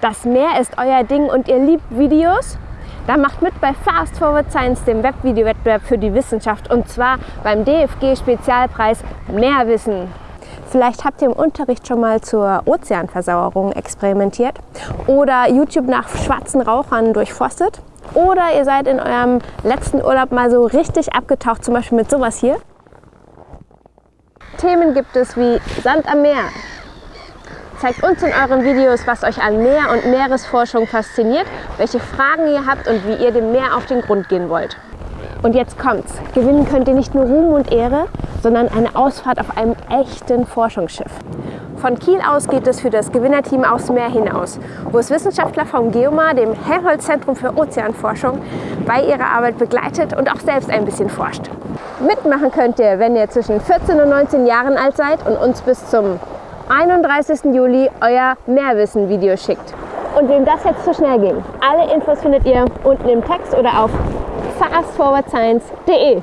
Das Meer ist euer Ding und ihr liebt Videos? Dann macht mit bei Fast Forward Science, dem Webvideowettbewerb für die Wissenschaft und zwar beim DFG-Spezialpreis Mehrwissen. Vielleicht habt ihr im Unterricht schon mal zur Ozeanversauerung experimentiert oder YouTube nach schwarzen Rauchern durchforstet oder ihr seid in eurem letzten Urlaub mal so richtig abgetaucht, zum Beispiel mit sowas hier. Themen gibt es wie Sand am Meer, Zeigt uns in euren Videos, was euch an Meer- und Meeresforschung fasziniert, welche Fragen ihr habt und wie ihr dem Meer auf den Grund gehen wollt. Und jetzt kommt's. Gewinnen könnt ihr nicht nur Ruhm und Ehre, sondern eine Ausfahrt auf einem echten Forschungsschiff. Von Kiel aus geht es für das Gewinnerteam aufs Meer hinaus, wo es Wissenschaftler vom Geomar, dem Helmholtz-Zentrum für Ozeanforschung, bei ihrer Arbeit begleitet und auch selbst ein bisschen forscht. Mitmachen könnt ihr, wenn ihr zwischen 14 und 19 Jahren alt seid und uns bis zum 31. Juli euer Mehrwissen-Video schickt. Und wem das jetzt zu schnell ging, alle Infos findet ihr unten im Text oder auf fastforwardscience.de.